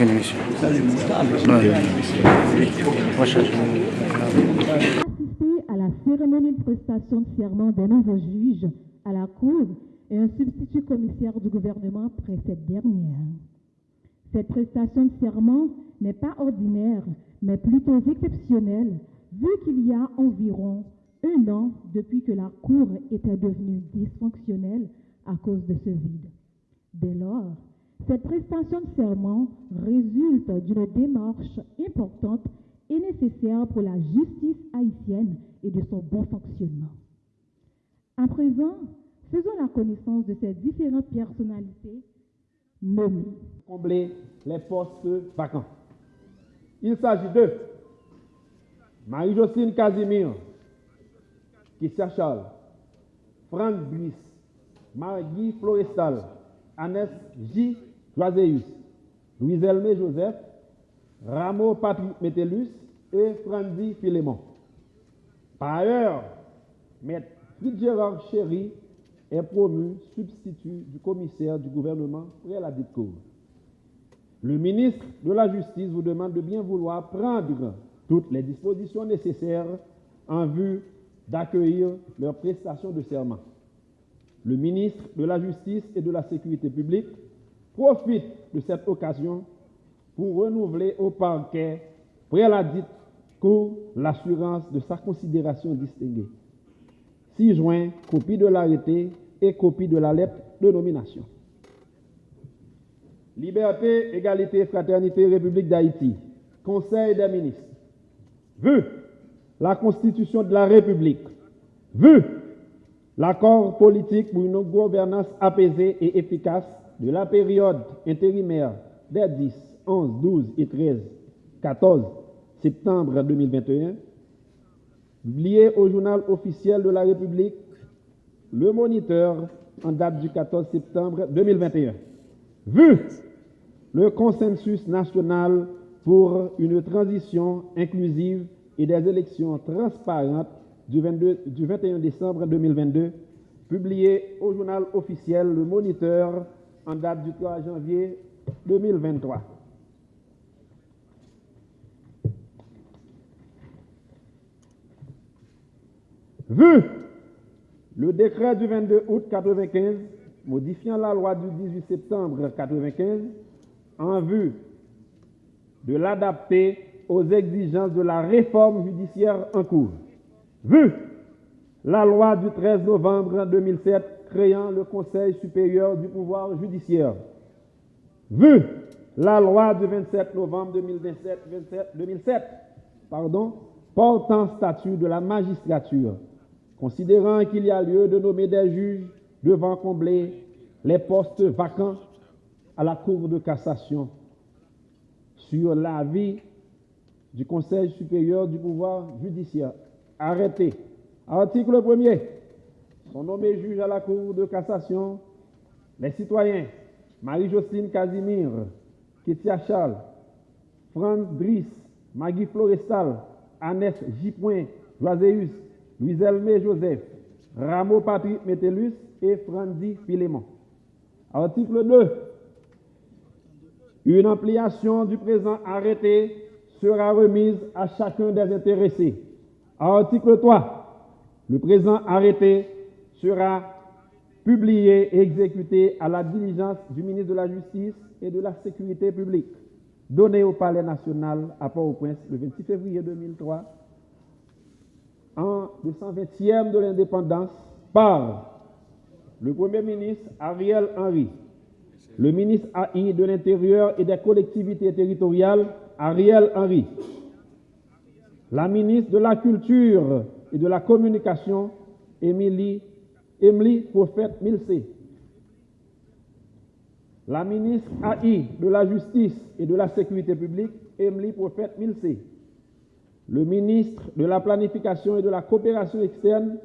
Ouais. Prochain. assister à la cérémonie de prestation de serment d'un nouveau juge à la Cour et un substitut commissaire du gouvernement après cette dernière. Cette prestation de serment n'est pas ordinaire, mais plutôt exceptionnelle, vu qu'il y a environ un an depuis que la Cour était devenue dysfonctionnelle à cause de ce vide. Dès lors, cette prestation de serment résulte d'une démarche importante et nécessaire pour la justice haïtienne et de son bon fonctionnement. À présent, faisons la connaissance de ces différentes personnalités nommées. combler les postes vacants. Il s'agit de Marie-Jocelyne Casimir, Kissia Charles, Franck Brice, Marguy Florestal, Annès J. Joaséus, Louis-Elmé Joseph, Rameau Patrick Métellus et Franzi Philémon. Par ailleurs, Maître Fitzgerald Chéry est promu substitut du commissaire du gouvernement près la. Le ministre de la Justice vous demande de bien vouloir prendre toutes les dispositions nécessaires en vue d'accueillir leur prestation de serment. Le ministre de la Justice et de la Sécurité publique profite de cette occasion pour renouveler au parquet près la dite cour l'assurance de sa considération distinguée. 6 juin, copie de l'arrêté et copie de la lettre de nomination. Liberté, égalité, fraternité, République d'Haïti. Conseil des ministres. Vu la Constitution de la République. Vu l'accord politique pour une gouvernance apaisée et efficace de la période intérimaire des 10, 11, 12 et 13, 14 septembre 2021, publié au journal officiel de la République, le moniteur en date du 14 septembre 2021. Vu le consensus national pour une transition inclusive et des élections transparentes du, 22 du 21 décembre 2022, publié au journal officiel Le Moniteur en date du 3 janvier 2023. Vu le décret du 22 août 1995 modifiant la loi du 18 septembre 1995 en vue de l'adapter aux exigences de la réforme judiciaire en cours. Vu la loi du 13 novembre 2007 créant le Conseil supérieur du pouvoir judiciaire. Vu la loi du 27 novembre 2017, 27, 2007 pardon, portant statut de la magistrature, considérant qu'il y a lieu de nommer des juges devant combler les postes vacants à la Cour de cassation sur l'avis du Conseil supérieur du pouvoir judiciaire. Arrêté. Article 1er. Sont nommés juges à la Cour de cassation les citoyens Marie-Jocelyne Casimir, Kétia Charles, Franz Driss, Maggie Florestal, Annès J. Joaséus, Louis-Elmé Joseph, Rameau Patrick Métellus et Franzi Philémon. Article 2. Une ampliation du présent arrêté sera remise à chacun des intéressés. Article 3. Le présent arrêté sera publié et exécuté à la diligence du ministre de la Justice et de la Sécurité publique, donné au Palais national à Port-au-Prince le 26 février 2003, en 220e de l'indépendance, par le Premier ministre Ariel Henry, le ministre AI de l'Intérieur et des collectivités territoriales Ariel Henry, la ministre de la Culture et de la Communication Émilie Emily Prophète Milsé, la ministre AI de la Justice et de la Sécurité publique, Emily Prophète Milsé, le ministre de la Planification et de la Coopération externe,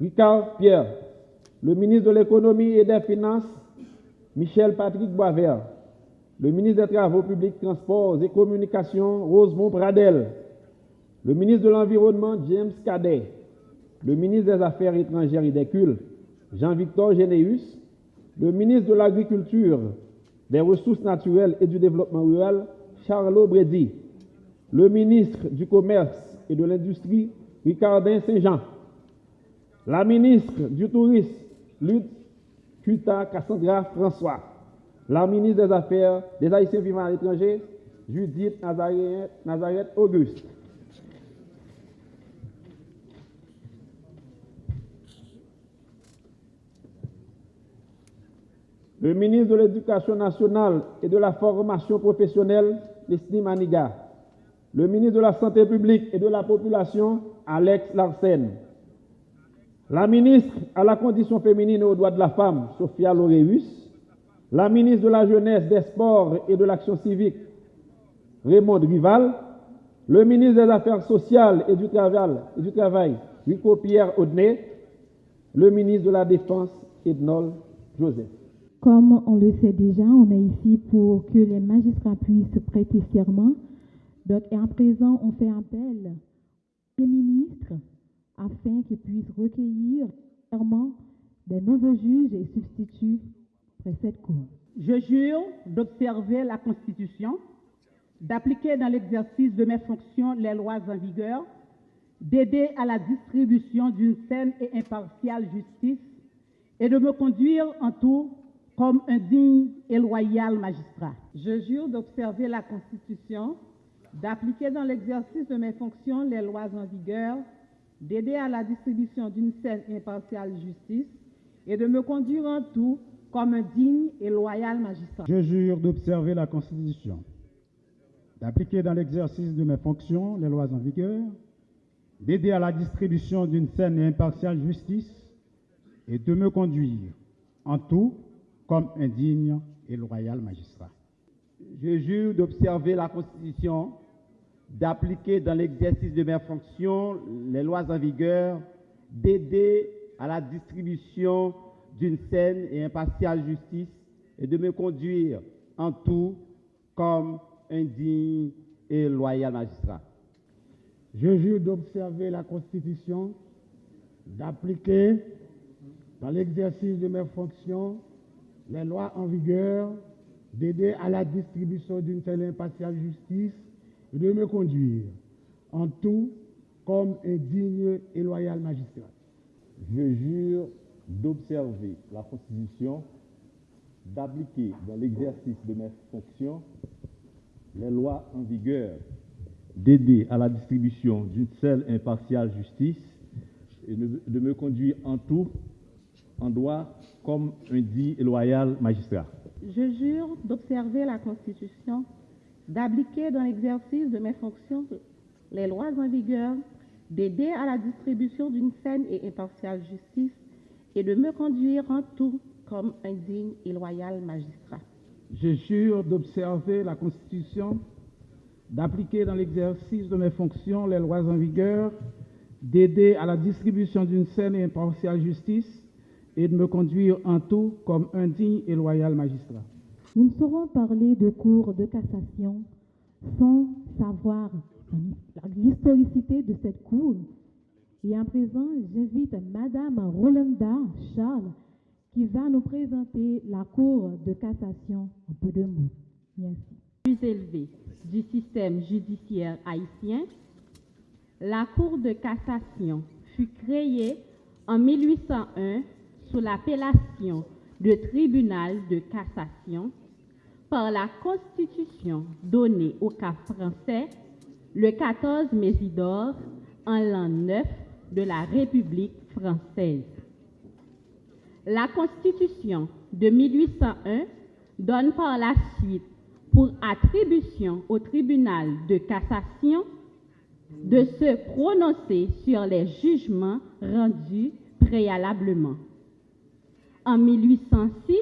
Ricard Pierre, le ministre de l'Économie et des Finances, Michel Patrick Boisvert, le ministre des Travaux publics, Transports et Communications, Rosemont Pradel, le ministre de l'Environnement, James Cadet, le ministre des Affaires étrangères et des Cultes, Jean-Victor Généus, le ministre de l'Agriculture, des Ressources naturelles et du Développement rural, Charles Brady, le ministre du Commerce et de l'Industrie, Ricardin Saint-Jean, la ministre du Tourisme, Lutte Kuta Cassandra François, la ministre des Affaires des Haïtiens vivant à l'étranger, Judith Nazareth Auguste. Le ministre de l'Éducation nationale et de la formation professionnelle, Leslie Maniga. Le ministre de la Santé publique et de la Population, Alex Larsen. La ministre à la condition féminine et aux droits de la femme, Sophia Loreus. La ministre de la Jeunesse, des Sports et de l'Action civique, Raymond Rival. Le ministre des Affaires sociales et du Travail, et du Rico Pierre Audenay. Le ministre de la Défense, Ednol Joseph. Comme on le sait déjà, on est ici pour que les magistrats puissent prêter serment. Donc, et à présent, on fait appel aux ministres afin qu'ils puissent recueillir serment des nouveaux juges et substituts près cette cour. Je jure d'observer la Constitution, d'appliquer dans l'exercice de mes fonctions les lois en vigueur, d'aider à la distribution d'une saine et impartiale justice et de me conduire en tout comme un digne et loyal magistrat. Je jure d'observer la Constitution, d'appliquer dans l'exercice de mes fonctions les lois en vigueur, d'aider à la distribution d'une saine et impartiale justice et de me conduire en tout comme un digne et loyal magistrat. Je jure d'observer la Constitution, d'appliquer dans l'exercice de mes fonctions les lois en vigueur, d'aider à la distribution d'une saine et impartiale justice et de me conduire en tout comme un digne et loyal magistrat. Je jure d'observer la Constitution, d'appliquer dans l'exercice de mes fonctions les lois en vigueur, d'aider à la distribution d'une saine et impartiale justice et de me conduire en tout comme un digne et loyal magistrat. Je jure d'observer la Constitution, d'appliquer dans l'exercice de mes fonctions les lois en vigueur, d'aider à la distribution d'une telle impartiale justice et de me conduire en tout comme un digne et loyal magistrat. Je jure d'observer la Constitution, d'appliquer dans l'exercice de mes fonctions les lois en vigueur, d'aider à la distribution d'une seule impartiale justice et de me conduire en tout en droit comme un dit et loyal magistrat. Je jure d'observer la Constitution, d'appliquer dans l'exercice de mes fonctions les lois en vigueur, d'aider à la distribution d'une saine et impartiale justice et de me conduire en tout comme un digne et loyal magistrat. Je jure d'observer la Constitution, d'appliquer dans l'exercice de mes fonctions les lois en vigueur, d'aider à la distribution d'une saine et impartiale justice et de me conduire en tout comme un digne et loyal magistrat. Nous ne saurons parler de cours de cassation sans savoir l'historicité de cette cour. Et à présent, j'invite Madame Rolanda Charles qui va nous présenter la cour de cassation en peu de mots. Merci. Plus élevé du système judiciaire haïtien, la cour de cassation fut créée en 1801 sous l'appellation de tribunal de cassation par la Constitution donnée au cas français le 14 Mésidor en l'an 9 de la République française. La Constitution de 1801 donne par la suite pour attribution au tribunal de cassation de se prononcer sur les jugements rendus préalablement. En 1806,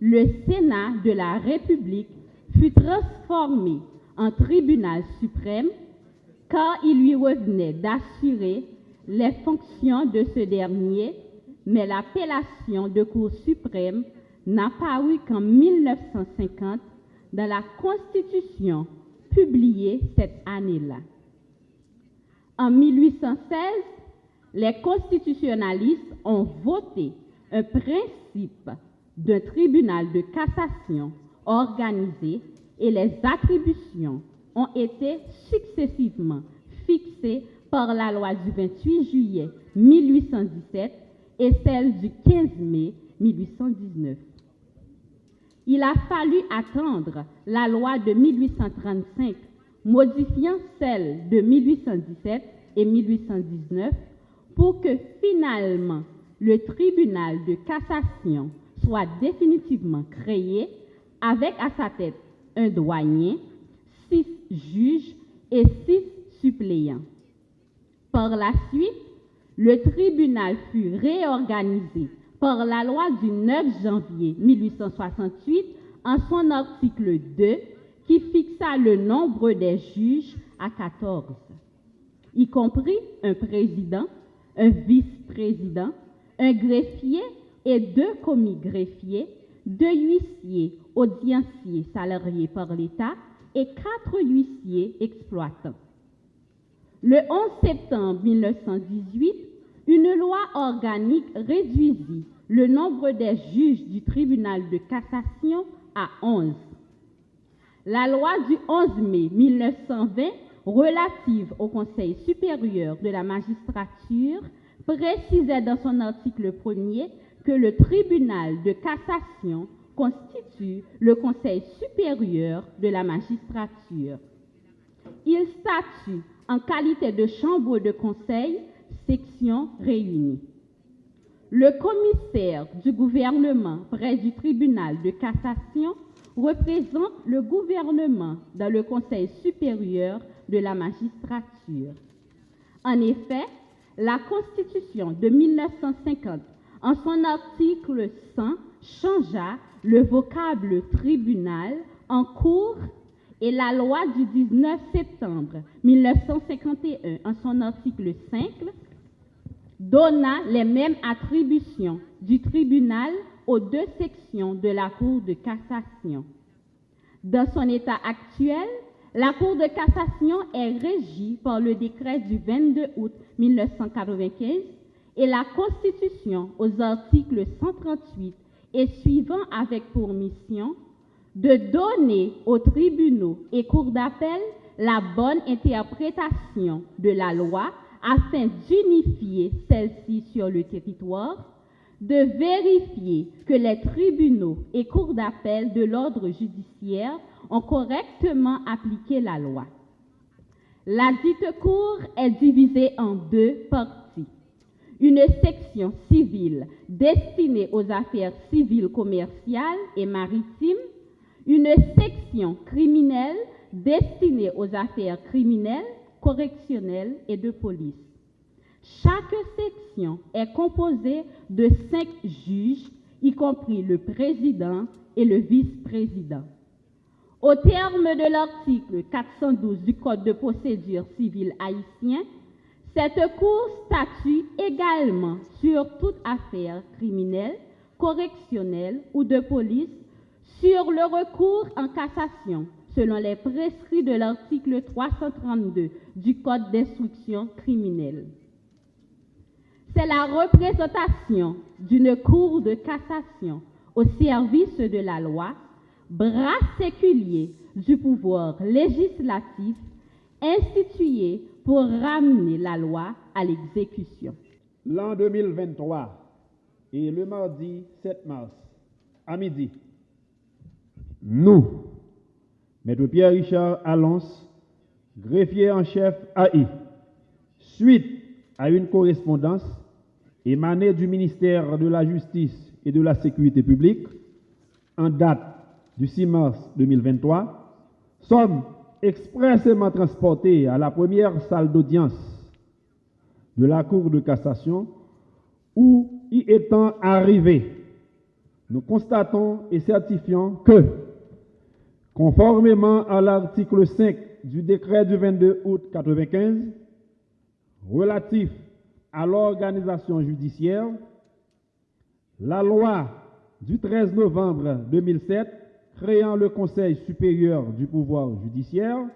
le Sénat de la République fut transformé en tribunal suprême car il lui revenait d'assurer les fonctions de ce dernier, mais l'appellation de Cour suprême n'apparut qu'en 1950 dans la Constitution publiée cette année-là. En 1816, les constitutionnalistes ont voté un principe d'un tribunal de cassation organisé et les attributions ont été successivement fixées par la loi du 28 juillet 1817 et celle du 15 mai 1819. Il a fallu attendre la loi de 1835 modifiant celle de 1817 et 1819 pour que finalement le tribunal de cassation soit définitivement créé avec à sa tête un douanier, six juges et six suppléants. Par la suite, le tribunal fut réorganisé par la loi du 9 janvier 1868 en son article 2 qui fixa le nombre des juges à 14, y compris un président, un vice-président, un greffier et deux commis greffiers, deux huissiers audienciers salariés par l'État et quatre huissiers exploitants. Le 11 septembre 1918, une loi organique réduisit le nombre des juges du tribunal de cassation à 11. La loi du 11 mai 1920 relative au Conseil supérieur de la magistrature précisait dans son article 1er que le tribunal de cassation constitue le Conseil supérieur de la magistrature. Il statue en qualité de chambre de conseil, section réunie. Le commissaire du gouvernement près du tribunal de cassation représente le gouvernement dans le Conseil supérieur de la magistrature. En effet, la Constitution de 1950, en son article 100, changea le vocable tribunal en cour et la loi du 19 septembre 1951, en son article 5, donna les mêmes attributions du tribunal aux deux sections de la Cour de cassation. Dans son état actuel, la Cour de cassation est régie par le décret du 22 août 1995 et la Constitution aux articles 138 et suivant avec pour mission de donner aux tribunaux et cours d'appel la bonne interprétation de la loi afin d'unifier celle-ci sur le territoire, de vérifier que les tribunaux et cours d'appel de l'ordre judiciaire ont correctement appliqué la loi. La dite cour est divisée en deux parties. Une section civile destinée aux affaires civiles, commerciales et maritimes, une section criminelle destinée aux affaires criminelles, correctionnelles et de police. Chaque section est composée de cinq juges, y compris le président et le vice-président. Au terme de l'article 412 du Code de procédure civile haïtien, cette Cour statue également sur toute affaire criminelle, correctionnelle ou de police sur le recours en cassation, selon les prescrits de l'article 332 du Code d'instruction criminelle. C'est la représentation d'une Cour de cassation au service de la loi, bras séculier du pouvoir législatif institué pour ramener la loi à l'exécution. L'an 2023 et le mardi 7 mars à midi, nous, Maître Pierre-Richard Allons, greffier en chef AI, suite à une correspondance émanée du ministère de la Justice et de la Sécurité publique, en date du 6 mars 2023, sommes expressément transportés à la première salle d'audience de la Cour de cassation où y étant arrivés nous constatons et certifions que, conformément à l'article 5 du décret du 22 août 1995 relatif à l'organisation judiciaire, la loi du 13 novembre 2007 créant le Conseil supérieur du pouvoir judiciaire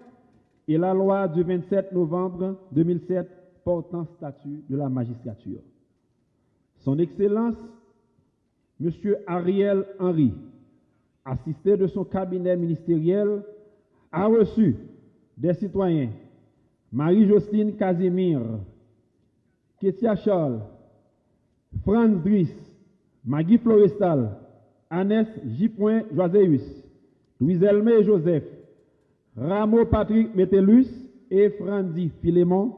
et la loi du 27 novembre 2007 portant statut de la magistrature. Son Excellence, M. Ariel Henry, assisté de son cabinet ministériel, a reçu des citoyens Marie-Jocelyne Casimir, Ketia Charles, Franz Driss, Maggie Florestal, Annès J. Joaseus, Louis Elmé Joseph, Rameau Patrick Métellus et Franzi Philémon,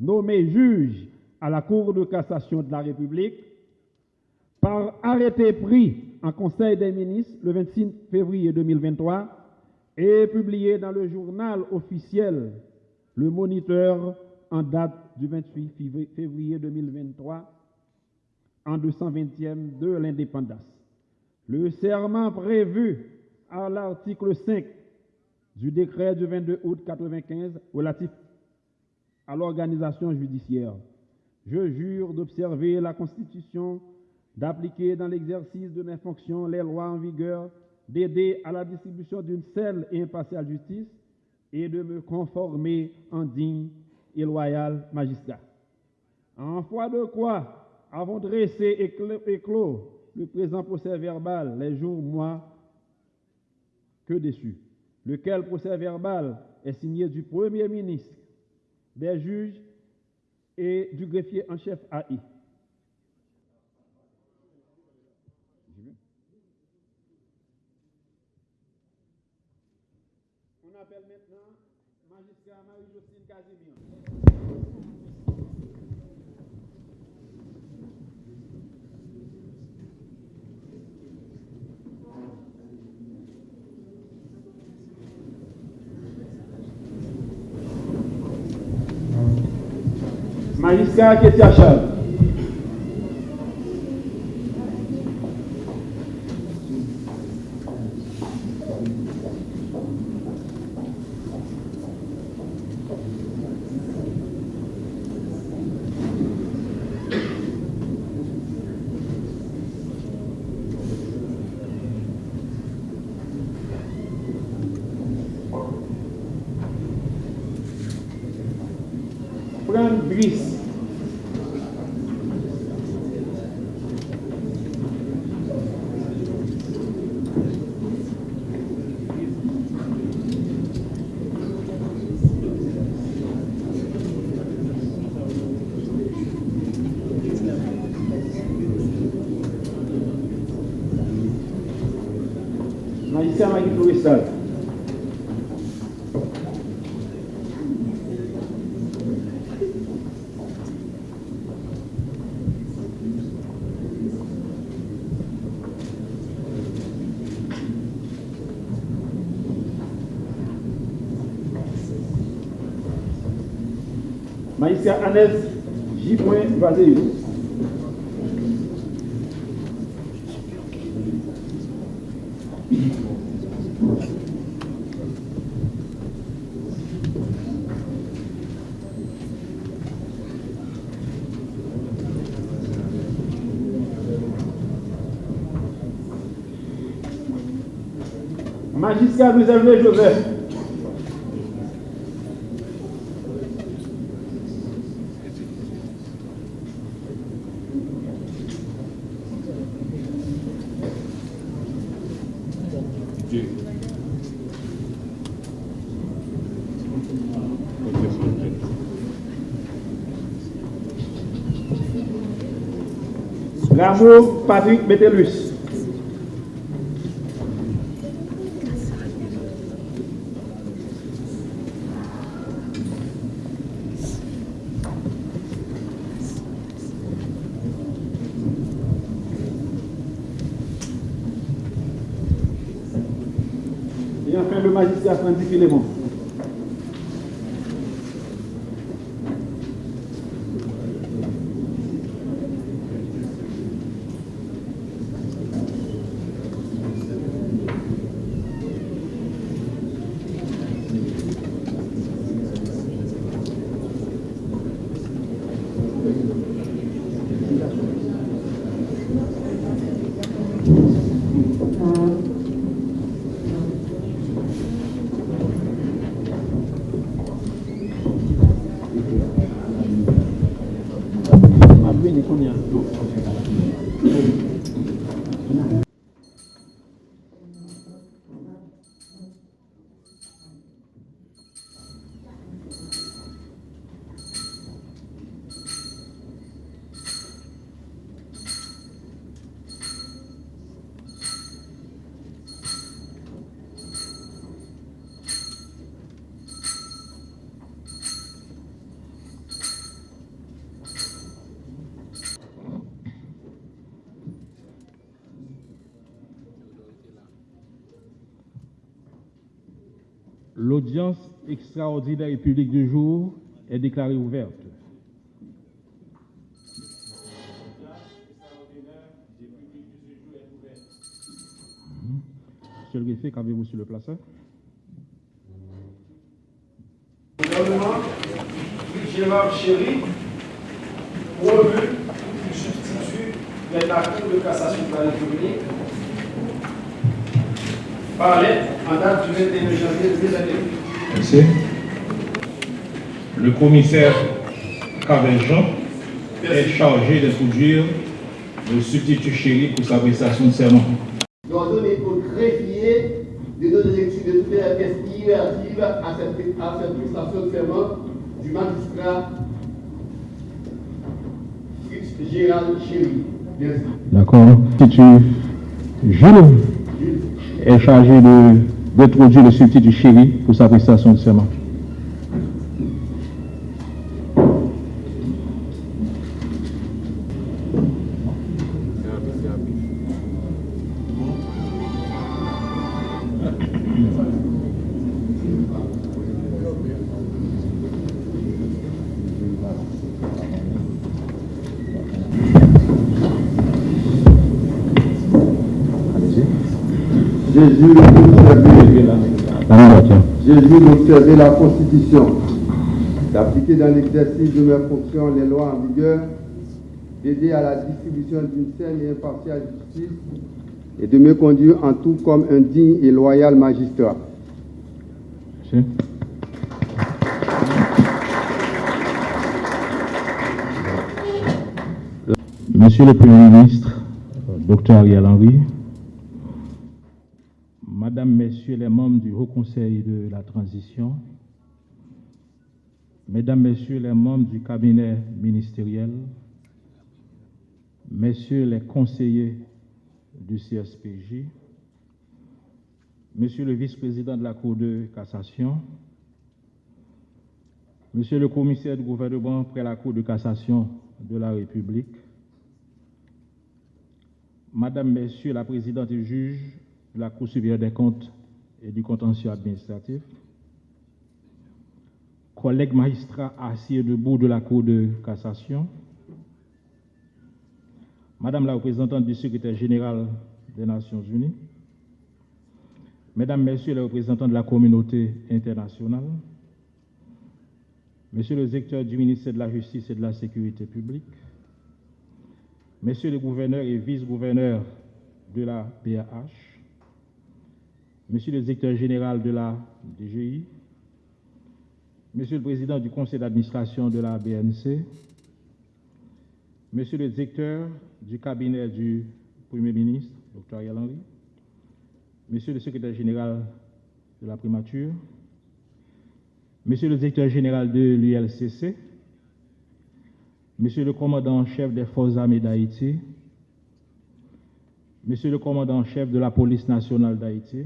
nommés juges à la Cour de cassation de la République, par arrêté pris en Conseil des ministres le 26 février 2023 et publié dans le journal officiel Le Moniteur en date du 28 février 2023 en 220e de l'indépendance. Le serment prévu à l'article 5 du décret du 22 août 1995 relatif à l'organisation judiciaire. Je jure d'observer la Constitution, d'appliquer dans l'exercice de mes fonctions les lois en vigueur, d'aider à la distribution d'une seule et impartiale justice et de me conformer en digne et loyal magistrat. En foi de quoi, avons dressé et clos le présent procès verbal les jours, mois que dessus, lequel procès verbal est signé du Premier ministre, des juges et du greffier en chef AI. On appelle maintenant magistrat Marie-Jocelyne Casimir. Magistrat Ketia Charles. Fran Brice. Magistrat Magui Florestal. Magistrat Annès J. Vazeus. Magistrat Louis Hervé Joseph. Rameau Patrick Métellus. Et enfin le magistrat Francis Philémon. L'audience extraordinaire et publique du jour est déclarée ouverte. Monsieur le greffier, qu'avez-vous sur le placeur Gouvernement, Gérard Chéry, promu du substitut de la Cour de cassation de la République, par lettre en date du 21 janvier 2021. Merci. Le commissaire Cabeljean est chargé d'introduire le substitut chéri pour sa prestation de serment. d'ordonner au greffier de donner lecture de toutes les pièces relatives à cette, à cette prestation de serment du magistrat Fritz Gérald Chéry. Merci. D'accord. Substitut Jules est chargé de- d'introduire le substitut chéri pour sa prestation de serment. La Constitution, d'appliquer dans l'exercice de mes fonctions les lois en vigueur, d'aider à la distribution d'une saine et impartiale justice et de me conduire en tout comme un digne et loyal magistrat. Monsieur le Premier ministre, Dr Ariel Henry, Madame, Messieurs les membres du Haut Conseil de la Transition, Mesdames, Messieurs les membres du cabinet ministériel, Messieurs les conseillers du CSPJ, Monsieur le vice-président de la Cour de cassation, Monsieur le commissaire du gouvernement près la Cour de cassation de la République, Madame, Messieurs la présidente et juge de la Cour supérieure des comptes et du contentieux administratif, collègues magistrats assis et debout de la Cour de cassation, Madame la représentante du secrétaire général des Nations Unies, Mesdames, Messieurs les représentants de la communauté internationale, Monsieur le directeur du ministère de la Justice et de la Sécurité publique, Messieurs les gouverneurs et vice-gouverneurs de la PAH, Monsieur le directeur général de la DGI, Monsieur le président du conseil d'administration de la BNC, Monsieur le directeur du cabinet du Premier ministre, Dr. Ariel Monsieur le secrétaire général de la primature, Monsieur le directeur général de l'ULCC, Monsieur le commandant en chef des forces armées d'Haïti, Monsieur le commandant en chef de la police nationale d'Haïti,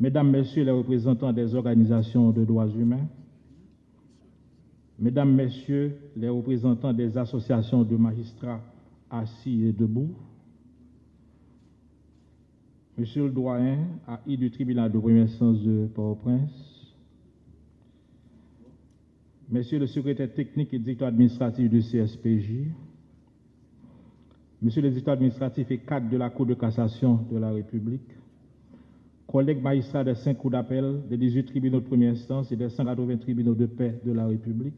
Mesdames, Messieurs les représentants des organisations de droits humains, Mesdames, Messieurs les représentants des associations de magistrats assis et debout, Monsieur le doyen AI du tribunal de première instance de Port-au-Prince, Monsieur le secrétaire technique et directeur administratif du CSPJ, Monsieur le directeur administratif et cadre de la Cour de cassation de la République, collègues magistrats des cinq cours d'appel, des 18 tribunaux de première instance et des 180 tribunaux de paix de la République,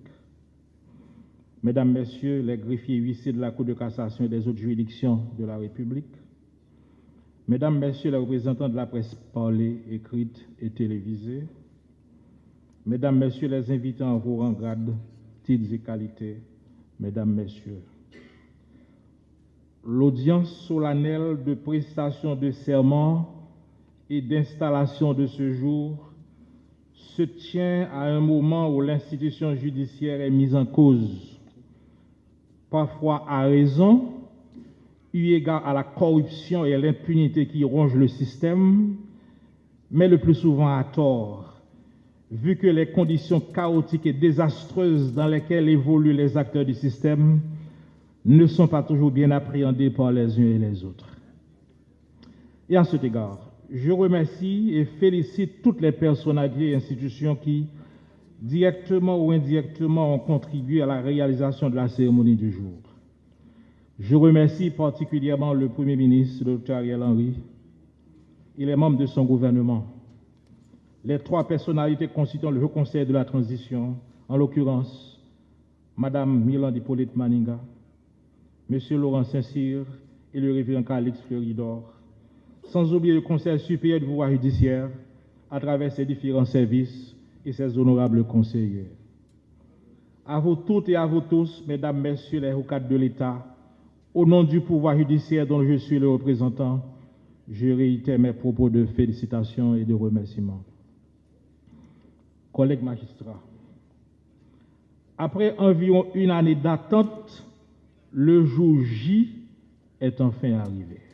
Mesdames, Messieurs les greffiers huissiers de la Cour de cassation et des autres juridictions de la République, Mesdames, Messieurs les représentants de la presse parlée, écrite et télévisée, Mesdames, Messieurs les invités en vos rangs, grades, titres et qualités. Mesdames, Messieurs, l'audience solennelle de prestation de serment et d'installation de ce jour se tient à un moment où l'institution judiciaire est mise en cause, parfois à raison, eu égard à la corruption et à l'impunité qui rongent le système, mais le plus souvent à tort, vu que les conditions chaotiques et désastreuses dans lesquelles évoluent les acteurs du système ne sont pas toujours bien appréhendées par les uns et les autres. Et à cet égard, je remercie et félicite toutes les personnalités et institutions qui, directement ou indirectement, ont contribué à la réalisation de la cérémonie du jour. Je remercie particulièrement le Premier ministre, Dr Ariel Henry, et les membres de son gouvernement, les trois personnalités constituant le Conseil de la Transition, en l'occurrence Madame Milan Hippolyte Maninga, Monsieur Laurent Saint-Cyr et le révérend Calix Fleuridor, sans oublier le Conseil supérieur du pouvoir judiciaire à travers ses différents services et ses honorables conseillers. À vous toutes et à vous tous, Mesdames, Messieurs les cadres de l'État, au nom du pouvoir judiciaire dont je suis le représentant, je réitère mes propos de félicitations et de remerciements. Collègues magistrats, après environ une année d'attente, le jour J est enfin arrivé.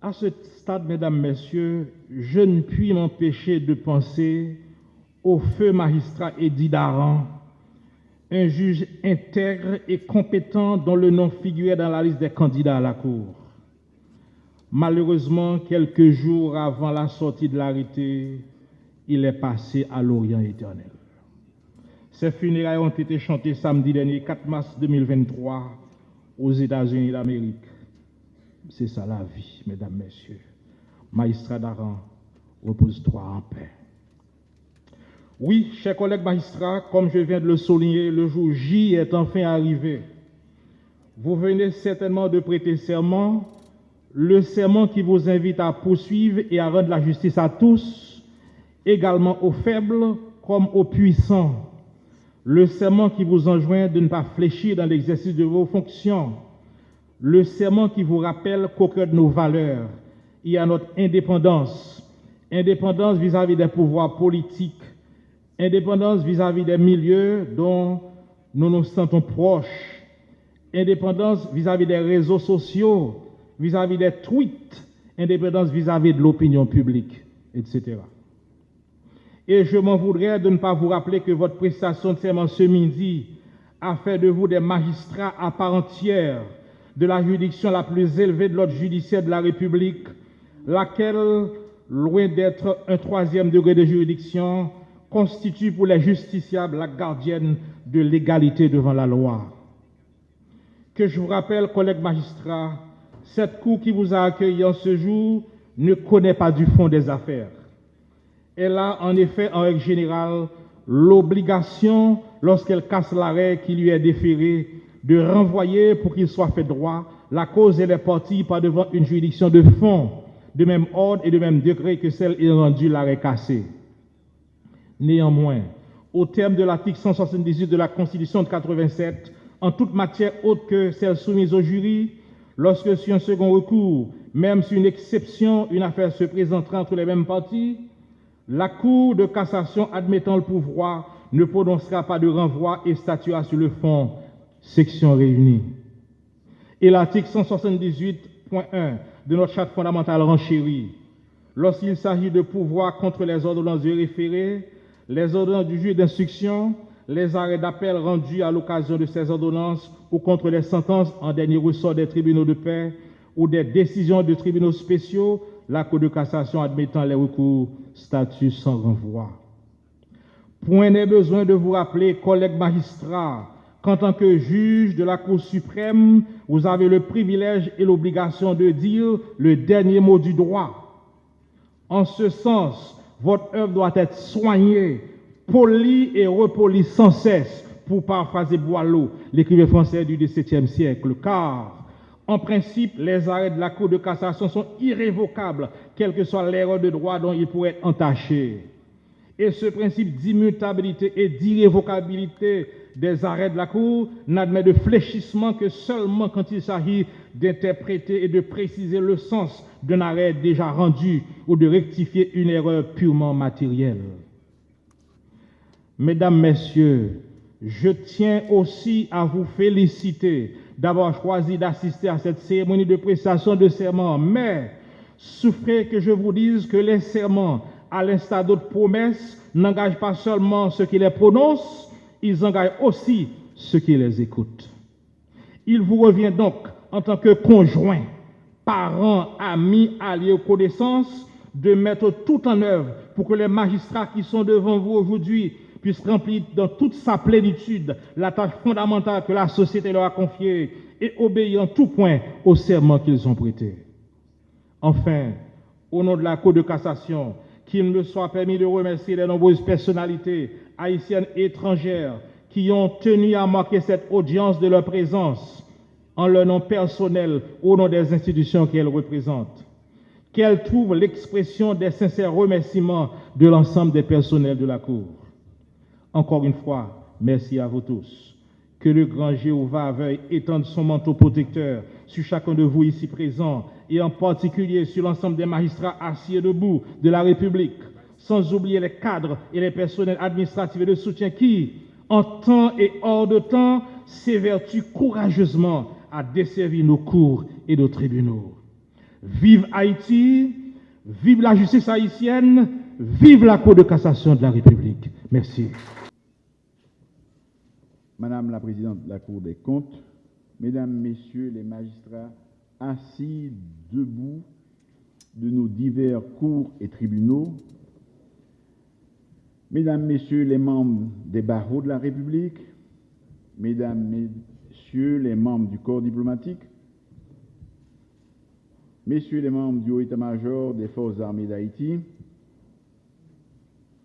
À ce stade, mesdames, messieurs, je ne puis m'empêcher de penser au feu magistrat Eddie Daran, un juge intègre et compétent dont le nom figurait dans la liste des candidats à la Cour. Malheureusement, quelques jours avant la sortie de l'arrêté, il est passé à l'Orient éternel. Ses funérailles ont été chantées samedi dernier, 4 mars 2023, aux États-Unis d'Amérique. C'est ça la vie, mesdames, messieurs. Magistrat d'Aran, repose-toi en paix. Oui, chers collègues magistrats, comme je viens de le souligner, le jour J est enfin arrivé. Vous venez certainement de prêter serment, le serment qui vous invite à poursuivre et à rendre la justice à tous, également aux faibles comme aux puissants. Le serment qui vous enjoint de ne pas fléchir dans l'exercice de vos fonctions. Le serment qui vous rappelle qu'au cœur de nos valeurs, il y a notre indépendance. Indépendance vis-à-vis des pouvoirs politiques, indépendance vis-à-vis des milieux dont nous nous sentons proches, indépendance vis-à-vis des réseaux sociaux, vis-à-vis des tweets, indépendance vis-à-vis de l'opinion publique, etc. Et je m'en voudrais de ne pas vous rappeler que votre prestation de serment ce midi a fait de vous des magistrats à part entière de la juridiction la plus élevée de l'ordre judiciaire de la République, laquelle, loin d'être un troisième degré de juridiction, constitue pour les justiciables la gardienne de l'égalité devant la loi. Que je vous rappelle, collègues magistrats, cette cour qui vous a accueilli en ce jour ne connaît pas du fond des affaires. Elle a en effet, en règle générale, l'obligation, lorsqu'elle casse l'arrêt qui lui est déféré, de renvoyer pour qu'il soit fait droit la cause et les parties par devant une juridiction de fond, de même ordre et de même degré que celle ayant rendu l'arrêt cassé. Néanmoins, au terme de l'article 178 de la Constitution de 87, en toute matière autre que celle soumise au jury, lorsque sur un second recours, même sur une exception, une affaire se présentera entre les mêmes parties, la Cour de cassation admettant le pouvoir ne prononcera pas de renvoi et statuera sur le fond, section réunie. Et l'article 178.1 de notre charte fondamentale renchérit, lorsqu'il s'agit de pouvoir contre les ordonnances de référé, les ordonnances du juge d'instruction, les arrêts d'appel rendus à l'occasion de ces ordonnances ou contre les sentences en dernier ressort des tribunaux de paix ou des décisions de tribunaux spéciaux, la Cour de cassation admettant les recours statut sans renvoi. Point n'est besoin de vous rappeler, collègues magistrats, qu'en tant que juge de la Cour suprême, vous avez le privilège et l'obligation de dire le dernier mot du droit. En ce sens, votre œuvre doit être soignée, polie et repolie sans cesse, pour paraphraser Boileau, l'écrivain français du XVIIe siècle, car, en principe, les arrêts de la Cour de cassation sont irrévocables, quelle que soit l'erreur de droit dont ils pourraient être entachés. Et ce principe d'immutabilité et d'irrévocabilité des arrêts de la Cour n'admet de fléchissement que seulement quand il s'agit d'interpréter et de préciser le sens d'un arrêt déjà rendu ou de rectifier une erreur purement matérielle. Mesdames, Messieurs, je tiens aussi à vous féliciter d'avoir choisi d'assister à cette cérémonie de prestation de serment, mais souffrez que je vous dise que les serments, à l'instar d'autres promesses, n'engagent pas seulement ceux qui les prononcent, ils engagent aussi ceux qui les écoutent. Il vous revient donc, en tant que conjoint, parents, amis, alliés ou connaissances, de mettre tout en œuvre pour que les magistrats qui sont devant vous aujourd'hui puissent remplir dans toute sa plénitude la tâche fondamentale que la société leur a confiée et obéir en tout point au serment qu'ils ont prêté. Enfin, au nom de la Cour de cassation, qu'il me soit permis de remercier les nombreuses personnalités haïtiennes étrangères qui ont tenu à marquer cette audience de leur présence en leur nom personnel au nom des institutions qu'elles représentent. Qu'elles trouvent l'expression des sincères remerciements de l'ensemble des personnels de la Cour. Encore une fois, merci à vous tous. Que le grand Jéhovah veuille étendre son manteau protecteur sur chacun de vous ici présents et en particulier sur l'ensemble des magistrats assis et debout de la République, sans oublier les cadres et les personnels administratifs et de soutien qui, en temps et hors de temps, s'évertuent courageusement à desservir nos cours et nos tribunaux. Vive Haïti, vive la justice haïtienne, vive la Cour de cassation de la République. Merci. Madame la Présidente de la Cour des comptes, Mesdames, Messieurs les magistrats assis debout de nos divers cours et tribunaux, Mesdames, Messieurs les membres des barreaux de la République, Mesdames, Messieurs les membres du corps diplomatique, Messieurs les membres du Haut état-major des Forces armées d'Haïti,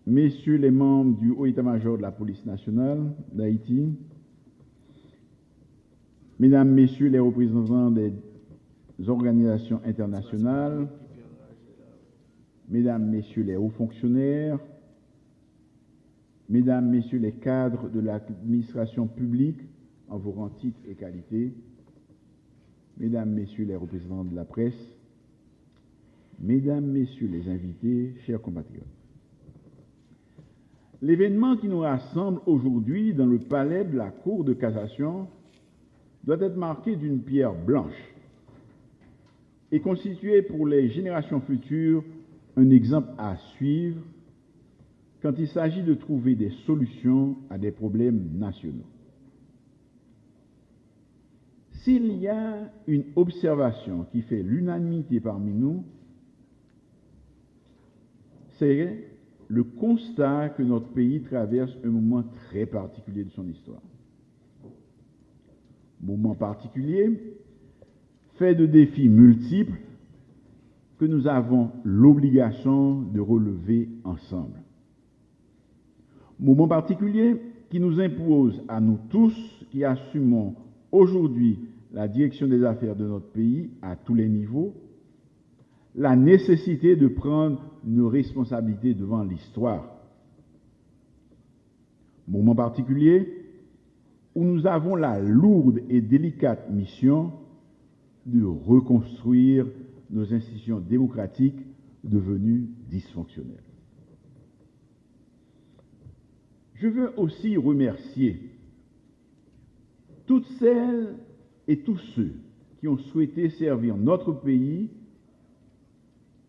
Messieurs les membres du Haut état-major de la police nationale d'Haïti, Mesdames, Messieurs les représentants des organisations internationales, Mesdames, Messieurs les hauts fonctionnaires, Mesdames, Messieurs les cadres de l'administration publique en vos rangs, titres et qualités, Mesdames, Messieurs les représentants de la presse, Mesdames, Messieurs les invités, chers compatriotes. L'événement qui nous rassemble aujourd'hui dans le palais de la Cour de cassation doit être marqué d'une pierre blanche et constituer pour les générations futures un exemple à suivre quand il s'agit de trouver des solutions à des problèmes nationaux. S'il y a une observation qui fait l'unanimité parmi nous, c'est le constat que notre pays traverse un moment très particulier de son histoire. Moment particulier fait de défis multiples que nous avons l'obligation de relever ensemble. Moment particulier qui nous impose à nous tous qui assumons aujourd'hui la direction des affaires de notre pays à tous les niveaux, la nécessité de prendre nos responsabilités devant l'histoire. Moment particulier où nous avons la lourde et délicate mission de reconstruire nos institutions démocratiques devenues dysfonctionnelles. Je veux aussi remercier toutes celles et tous ceux qui ont souhaité servir notre pays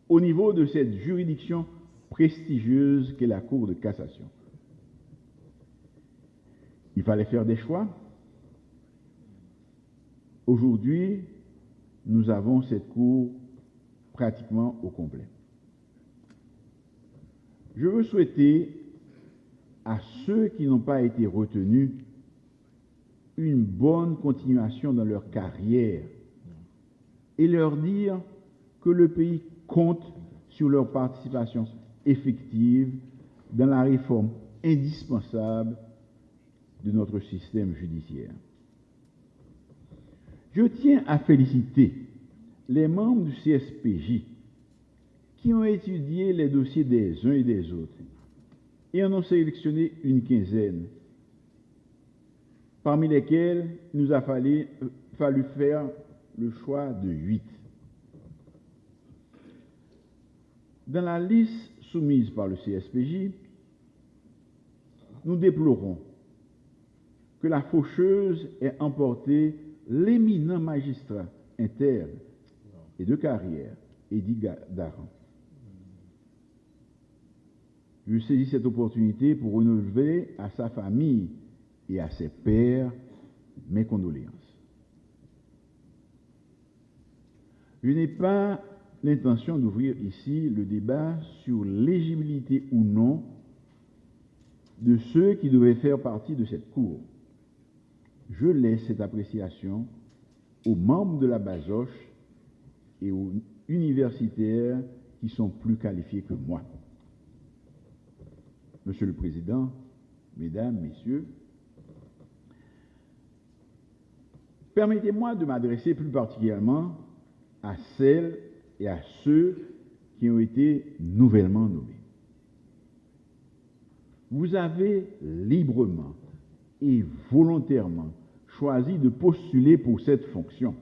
au niveau de cette juridiction prestigieuse qu'est la Cour de cassation. Il fallait faire des choix. Aujourd'hui, nous avons cette Cour pratiquement au complet. Je veux souhaiter à ceux qui n'ont pas été retenus une bonne continuation dans leur carrière et leur dire que le pays compte sur leur participation effective dans la réforme indispensable de notre système judiciaire. Je tiens à féliciter les membres du CSPJ qui ont étudié les dossiers des uns et des autres et en ont sélectionné une quinzaine parmi lesquels il nous a fallu, fallu faire le choix de huit. Dans la liste soumise par le CSPJ, nous déplorons que la faucheuse ait emporté l'éminent magistrat interne et de carrière, Eddie Daran. Je saisis cette opportunité pour renouveler à sa famille et à ses pères mes condoléances. Je n'ai pas l'intention d'ouvrir ici le débat sur l'éligibilité ou non de ceux qui devaient faire partie de cette cour. Je laisse cette appréciation aux membres de la Basoche et aux universitaires qui sont plus qualifiés que moi. Monsieur le Président, Mesdames, Messieurs, permettez-moi de m'adresser plus particulièrement à celles et à ceux qui ont été nouvellement nommés. Vous avez librement et volontairement choisi de postuler pour cette fonction.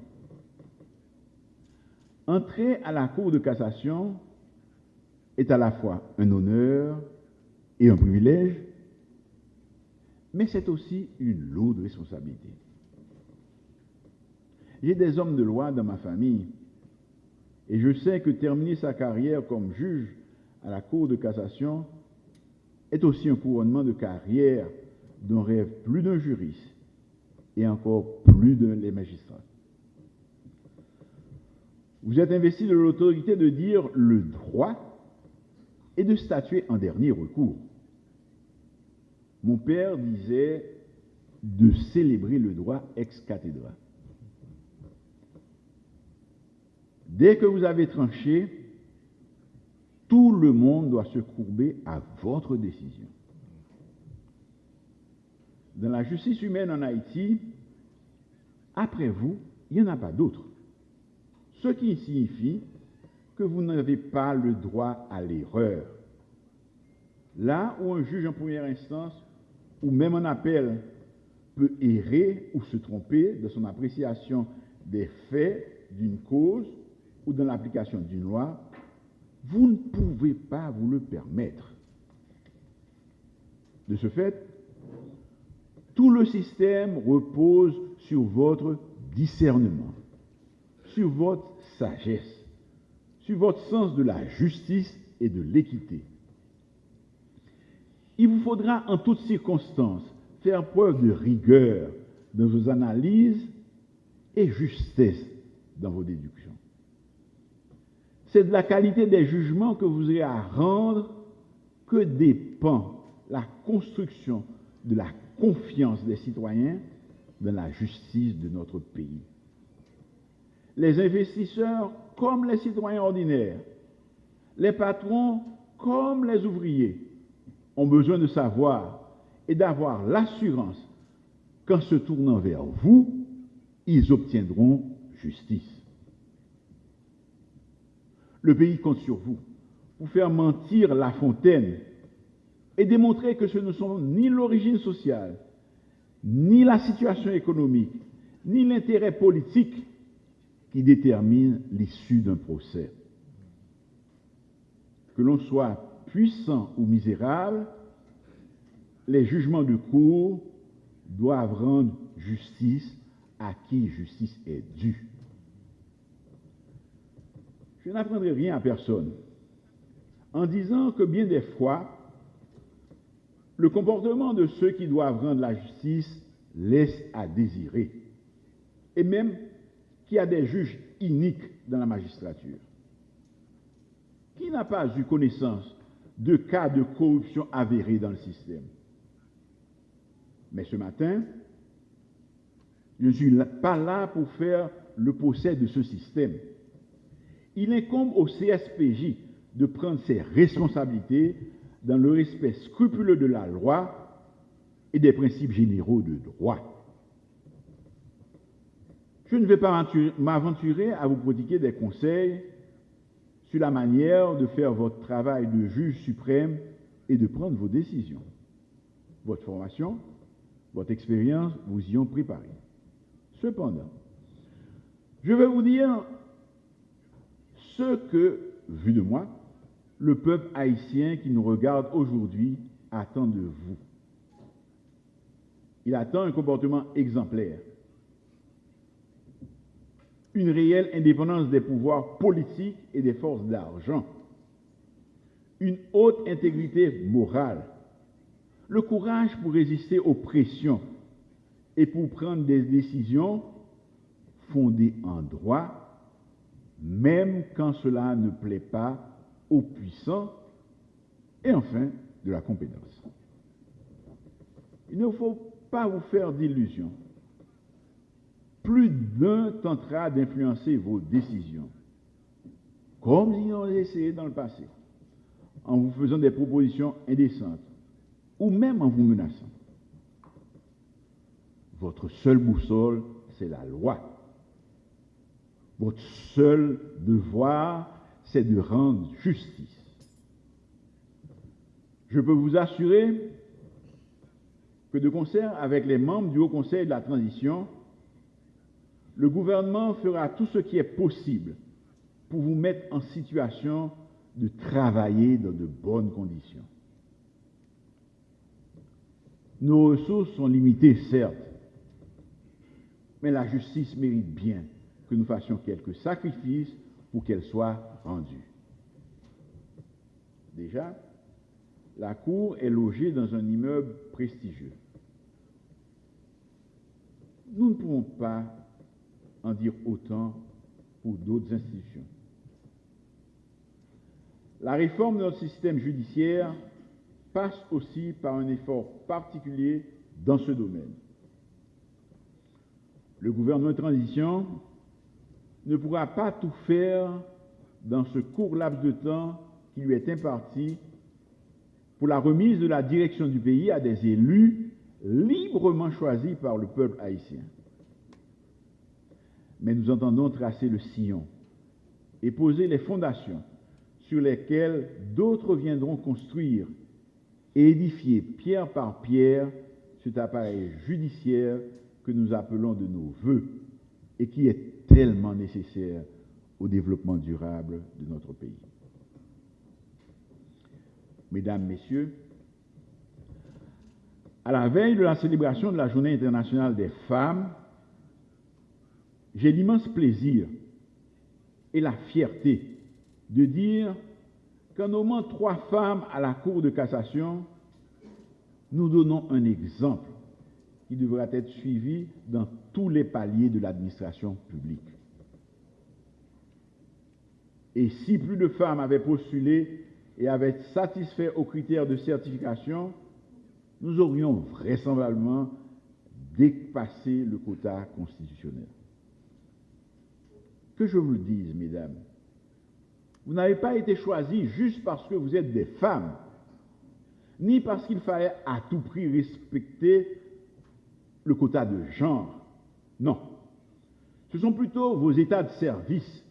Entrer à la Cour de cassation est à la fois un honneur et un privilège, mais c'est aussi une lourde responsabilité. J'ai des hommes de loi dans ma famille et je sais que terminer sa carrière comme juge à la Cour de cassation est aussi un couronnement de carrière dont rêve plus d'un juriste et encore plus d'un les magistrats. Vous êtes investi de l'autorité de dire le droit et de statuer en dernier recours. Mon père disait de célébrer le droit ex cathedra. Dès que vous avez tranché, tout le monde doit se courber à votre décision. Dans la justice humaine en Haïti, après vous, il n'y en a pas d'autre. Ce qui signifie que vous n'avez pas le droit à l'erreur. Là où un juge en première instance, ou même en appel, peut errer ou se tromper de son appréciation des faits d'une cause ou dans l'application d'une loi, vous ne pouvez pas vous le permettre. De ce fait, tout le système repose sur votre discernement, sur votre sagesse, sur votre sens de la justice et de l'équité. Il vous faudra en toutes circonstances faire preuve de rigueur dans vos analyses et justesse dans vos déductions. C'est de la qualité des jugements que vous avez à rendre que dépend la construction de la confiance des citoyens dans la justice de notre pays. Les investisseurs comme les citoyens ordinaires, les patrons comme les ouvriers ont besoin de savoir et d'avoir l'assurance qu'en se tournant vers vous, ils obtiendront justice. Le pays compte sur vous pour faire mentir La Fontaine et démontrer que ce ne sont ni l'origine sociale, ni la situation économique, ni l'intérêt politique qui déterminent l'issue d'un procès. Que l'on soit puissant ou misérable, les jugements de cour doivent rendre justice à qui justice est due. Je n'apprendrai rien à personne en disant que bien des fois, le comportement de ceux qui doivent rendre la justice laisse à désirer, et même qu'il y a des juges iniques dans la magistrature. Qui n'a pas eu connaissance de cas de corruption avérés dans le système Mais ce matin, je ne suis pas là pour faire le procès de ce système il incombe au CSPJ de prendre ses responsabilités dans le respect scrupuleux de la loi et des principes généraux de droit. Je ne vais pas m'aventurer à vous prodiguer des conseils sur la manière de faire votre travail de juge suprême et de prendre vos décisions. Votre formation, votre expérience vous y ont préparé. Cependant, je vais vous dire ce que, vu de moi, le peuple haïtien qui nous regarde aujourd'hui attend de vous. Il attend un comportement exemplaire, une réelle indépendance des pouvoirs politiques et des forces d'argent, une haute intégrité morale, le courage pour résister aux pressions et pour prendre des décisions fondées en droit, même quand cela ne plaît pas aux puissants, et enfin de la compétence. Il ne faut pas vous faire d'illusions. Plus d'un tentera d'influencer vos décisions, comme ils ont essayé dans le passé, en vous faisant des propositions indécentes ou même en vous menaçant. Votre seule boussole, c'est la loi. Votre seul devoir, c'est de rendre justice. Je peux vous assurer que de concert avec les membres du Haut Conseil de la Transition, le gouvernement fera tout ce qui est possible pour vous mettre en situation de travailler dans de bonnes conditions. Nos ressources sont limitées, certes, mais la justice mérite bien que nous fassions quelques sacrifices pour qu'elle soit rendue. Déjà, la Cour est logée dans un immeuble prestigieux. Nous ne pouvons pas en dire autant pour d'autres institutions. La réforme de notre système judiciaire passe aussi par un effort particulier dans ce domaine. Le gouvernement de transition ne pourra pas tout faire dans ce court laps de temps qui lui est imparti pour la remise de la direction du pays à des élus librement choisis par le peuple haïtien. Mais nous entendons tracer le sillon et poser les fondations sur lesquelles d'autres viendront construire et édifier pierre par pierre cet appareil judiciaire que nous appelons de nos voeux et qui est tellement nécessaire au développement durable de notre pays. Mesdames, Messieurs, à la veille de la célébration de la Journée internationale des femmes, j'ai l'immense plaisir et la fierté de dire qu'en nommant trois femmes à la Cour de cassation, nous donnons un exemple qui devra être suivi dans tous les paliers de l'administration publique. Et si plus de femmes avaient postulé et avaient satisfait aux critères de certification, nous aurions vraisemblablement dépassé le quota constitutionnel. Que je vous le dise, mesdames, vous n'avez pas été choisis juste parce que vous êtes des femmes, ni parce qu'il fallait à tout prix respecter le quota de genre. Non. Ce sont plutôt vos états de service,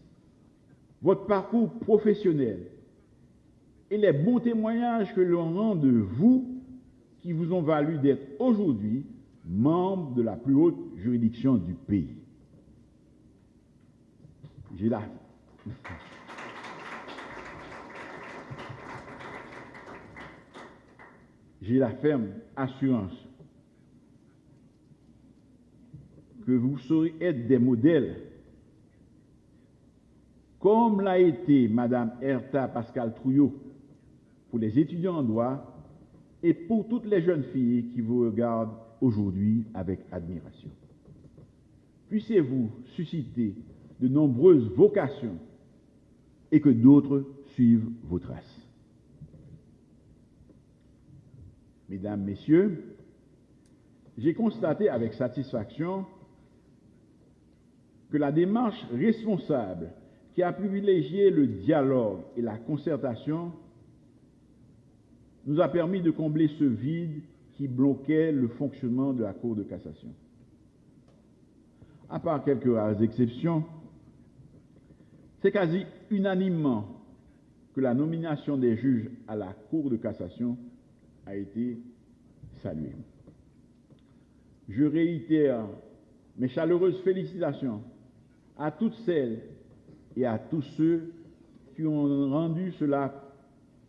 votre parcours professionnel et les bons témoignages que l'on rend de vous qui vous ont valu d'être aujourd'hui membre de la plus haute juridiction du pays. J'ai la... Ferme assurance que vous saurez être des modèles, comme l'a été Madame Erta Pascal Trouillot pour les étudiants en droit et pour toutes les jeunes filles qui vous regardent aujourd'hui avec admiration. Puissiez-vous susciter de nombreuses vocations et que d'autres suivent vos traces. Mesdames, Messieurs, j'ai constaté avec satisfaction que la démarche responsable qui a privilégié le dialogue et la concertation nous a permis de combler ce vide qui bloquait le fonctionnement de la Cour de cassation. À part quelques rares exceptions, c'est quasi unanimement que la nomination des juges à la Cour de cassation a été saluée. je réitère mes chaleureuses félicitations à toutes celles et à tous ceux qui ont rendu cela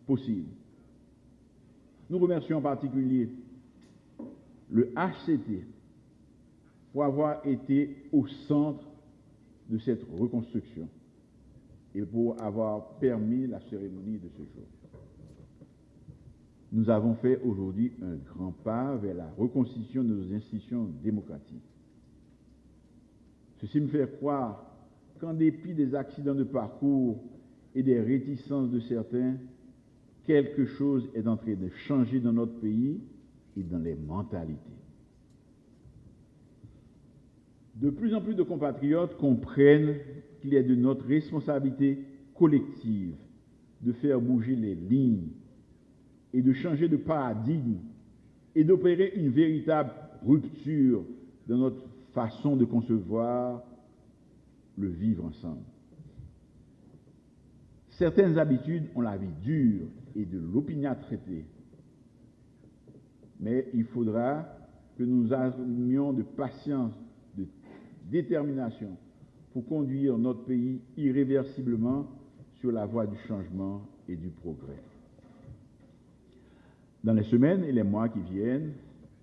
possible. Nous remercions en particulier le HCT pour avoir été au centre de cette reconstruction et pour avoir permis la cérémonie de ce jour. Nous avons fait aujourd'hui un grand pas vers la reconstitution de nos institutions démocratiques. Ceci me fait croire qu'en dépit des accidents de parcours et des réticences de certains, quelque chose est en train de changer dans notre pays et dans les mentalités. De plus en plus de compatriotes comprennent qu'il est de notre responsabilité collective de faire bouger les lignes et de changer de paradigme et d'opérer une véritable rupture dans notre façon de concevoir le vivre ensemble. Certaines habitudes ont la vie dure et de l'opiniâtreté. Mais il faudra que nous armions de patience, de détermination pour conduire notre pays irréversiblement sur la voie du changement et du progrès. Dans les semaines et les mois qui viennent,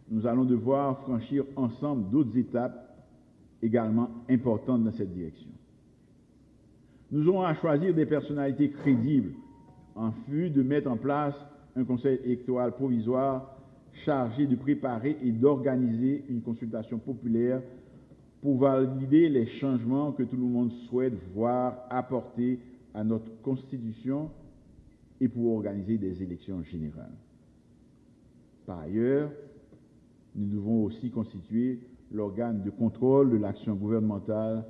nous allons devoir franchir ensemble d'autres étapes également importantes dans cette direction. Nous aurons à choisir des personnalités crédibles en vue de mettre en place un conseil électoral provisoire chargé de préparer et d'organiser une consultation populaire pour valider les changements que tout le monde souhaite voir apportés à notre Constitution et pour organiser des élections générales. Par ailleurs, nous devons aussi constituer l'organe de contrôle de l'action gouvernementale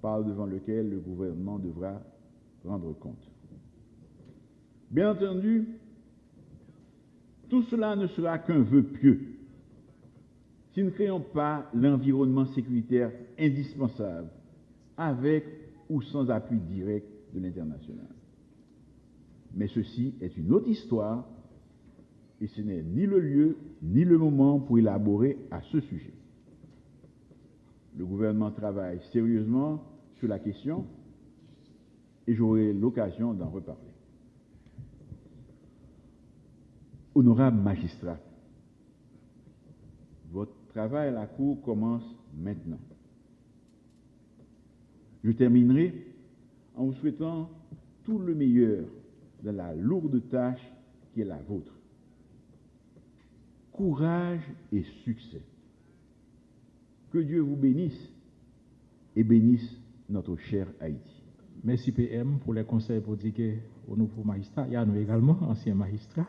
par devant lequel le gouvernement devra rendre compte. Bien entendu, tout cela ne sera qu'un vœu pieux si nous ne créons pas l'environnement sécuritaire indispensable avec ou sans appui direct de l'international. Mais ceci est une autre histoire et ce n'est ni le lieu ni le moment pour élaborer à ce sujet. Le gouvernement travaille sérieusement sur la question et j'aurai l'occasion d'en reparler. Honorable magistrat, votre travail à la Cour commence maintenant. Je terminerai en vous souhaitant tout le meilleur dans la lourde tâche qui est la vôtre. Courage et succès. Que Dieu vous bénisse et bénisse notre cher Haïti. Merci PM pour les conseils prodigués au nouveau magistrat. Il y a nous également, ancien magistrat.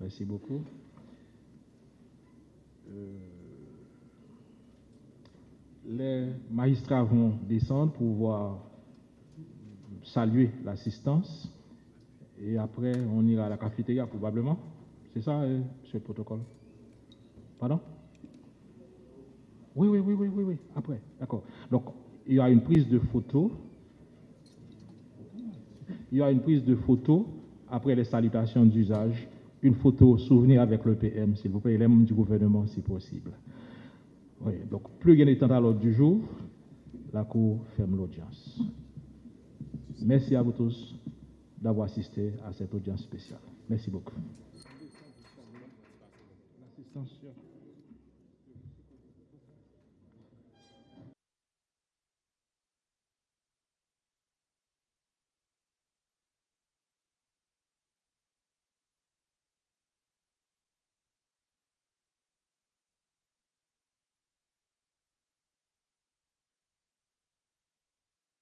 Merci beaucoup. Euh, les magistrats vont descendre pour voir saluer l'assistance. Et après, on ira à la cafétéria probablement. C'est ça, euh, monsieur le protocole? Pardon? Oui, oui, oui, oui, oui, oui. Après, d'accord. Donc, il y a une prise de photo. Il y a une prise de photo après les salutations d'usage. Une photo souvenir avec le PM, s'il vous plaît, et les membres du gouvernement, si possible. Oui, donc, plus il y a à l'ordre du jour, la Cour ferme l'audience. Merci à vous tous d'avoir assisté à cette audience spéciale. Merci beaucoup.